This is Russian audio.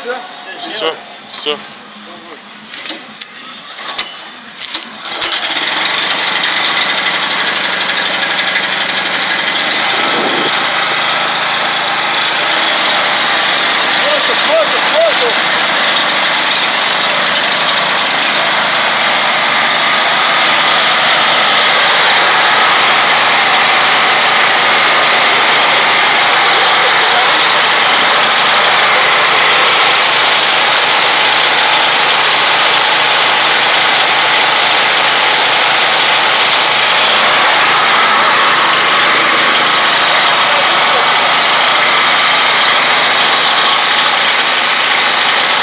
Все? Все, все.